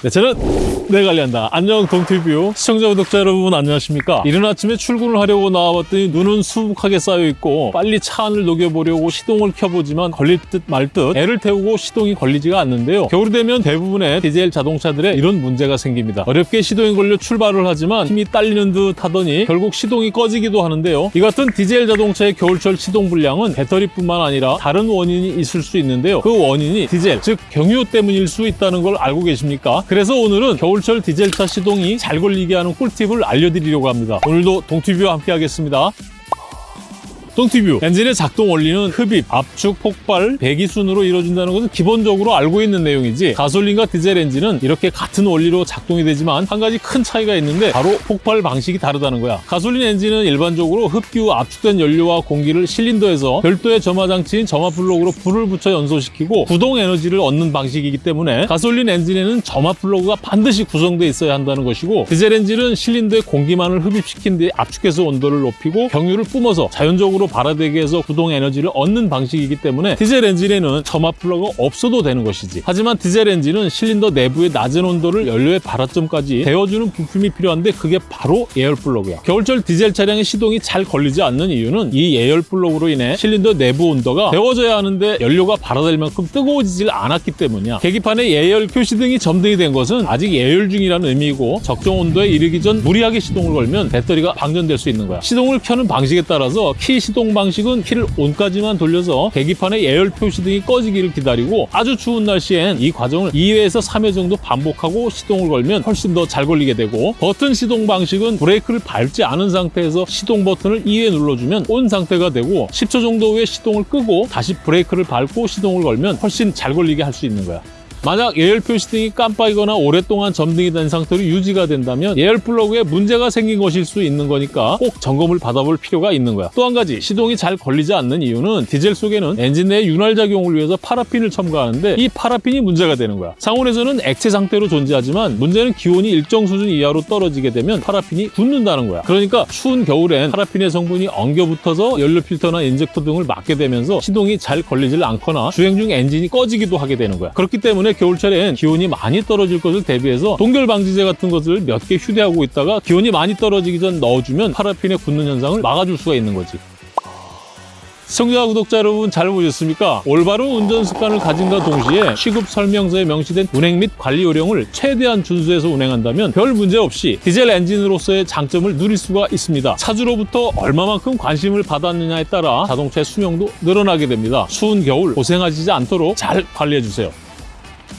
네, 저는 내 관리한다. 안녕 동티뷰 시청자 구독자 여러분 안녕하십니까? 이른 아침에 출근을 하려고 나와봤더니 눈은 수북하게 쌓여있고 빨리 차 안을 녹여보려고 시동을 켜보지만 걸릴 듯 말 듯 애를 태우고 시동이 걸리지가 않는데요. 겨울이 되면 대부분의 디젤 자동차들에 이런 문제가 생깁니다. 어렵게 시동이 걸려 출발을 하지만 힘이 딸리는 듯 하더니 결국 시동이 꺼지기도 하는데요. 이 같은 디젤 자동차의 겨울철 시동 불량은 배터리뿐만 아니라 다른 원인이 있을 수 있는데요. 그 원인이 디젤, 즉 경유 때문일 수 있다는 걸 알고 계십니까? 그래서 오늘은 겨울철 디젤차 시동이 잘 걸리게 하는 꿀팁을 알려드리려고 합니다. 오늘도 동티뷰와 함께 하겠습니다. 동티뷰. 엔진의 작동 원리는 흡입, 압축, 폭발, 배기 순으로 이루어진다는 것은 기본적으로 알고 있는 내용이지 가솔린과 디젤 엔진은 이렇게 같은 원리로 작동이 되지만 한 가지 큰 차이가 있는데 바로 폭발 방식이 다르다는 거야. 가솔린 엔진은 일반적으로 흡기 후 압축된 연료와 공기를 실린더에서 별도의 점화 장치인 점화 플러그로 불을 붙여 연소시키고 구동 에너지를 얻는 방식이기 때문에 가솔린 엔진에는 점화 플러그가 반드시 구성되어 있어야 한다는 것이고 디젤 엔진은 실린더에 공기만을 흡입시킨 뒤에 압축해서 온도를 높이고 경유를 뿜어서 자연적으로 발화되게 해서 구동 에너지를 얻는 방식이기 때문에 디젤 엔진에는 점화 플러그가 없어도 되는 것이지. 하지만 디젤 엔진은 실린더 내부의 낮은 온도를 연료의 발화점까지 데워주는 부품이 필요한데 그게 바로 예열 플러그야. 겨울철 디젤 차량의 시동이 잘 걸리지 않는 이유는 이 예열 플러그로 인해 실린더 내부 온도가 데워져야 하는데 연료가 발화될 만큼 뜨거워지질 않았기 때문이야. 계기판에 예열 표시등이 점등이 된 것은 아직 예열 중이라는 의미이고 적정 온도에 이르기 전 무리하게 시동을 걸면 배터리가 방전될 수 있는 거야. 시동을 켜는 방식에 따라서 키 시동 방식은 키를 on까지만 돌려서 계기판의 예열 표시 등이 꺼지기를 기다리고 아주 추운 날씨엔 이 과정을 2회에서 3회 정도 반복하고 시동을 걸면 훨씬 더 잘 걸리게 되고 버튼 시동 방식은 브레이크를 밟지 않은 상태에서 시동 버튼을 2회 눌러주면 on 상태가 되고 10초 정도 후에 시동을 끄고 다시 브레이크를 밟고 시동을 걸면 훨씬 잘 걸리게 할 수 있는 거야. 만약 예열 표시 등이 깜빡이거나 오랫동안 점등이 된 상태로 유지가 된다면 예열 플러그에 문제가 생긴 것일 수 있는 거니까 꼭 점검을 받아볼 필요가 있는 거야. 또 한 가지 시동이 잘 걸리지 않는 이유는 디젤 속에는 엔진 내 윤활 작용을 위해서 파라핀을 첨가하는데 이 파라핀이 문제가 되는 거야. 상온에서는 액체 상태로 존재하지만 문제는 기온이 일정 수준 이하로 떨어지게 되면 파라핀이 굳는다는 거야. 그러니까 추운 겨울엔 파라핀의 성분이 엉겨 붙어서 연료 필터나 인젝터 등을 막게 되면서 시동이 잘 걸리질 않거나 주행 중 엔진이 꺼지기도 하게 되는 거야. 그렇기 때문에 겨울철엔 기온이 많이 떨어질 것을 대비해서 동결 방지제 같은 것을 몇 개 휴대하고 있다가 기온이 많이 떨어지기 전 넣어주면 파라핀의 굳는 현상을 막아줄 수가 있는 거지. 시청자 구독자 여러분 잘 보셨습니까? 올바른 운전 습관을 가진과 동시에 취급 설명서에 명시된 운행 및 관리 요령을 최대한 준수해서 운행한다면 별 문제 없이 디젤 엔진으로서의 장점을 누릴 수가 있습니다. 차주로부터 얼마만큼 관심을 받았느냐에 따라 자동차의 수명도 늘어나게 됩니다. 추운 겨울 고생하시지 않도록 잘 관리해주세요.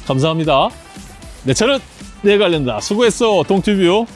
감사합니다. 네, 저는 내 관련다. 수고했어, 동튜뷰.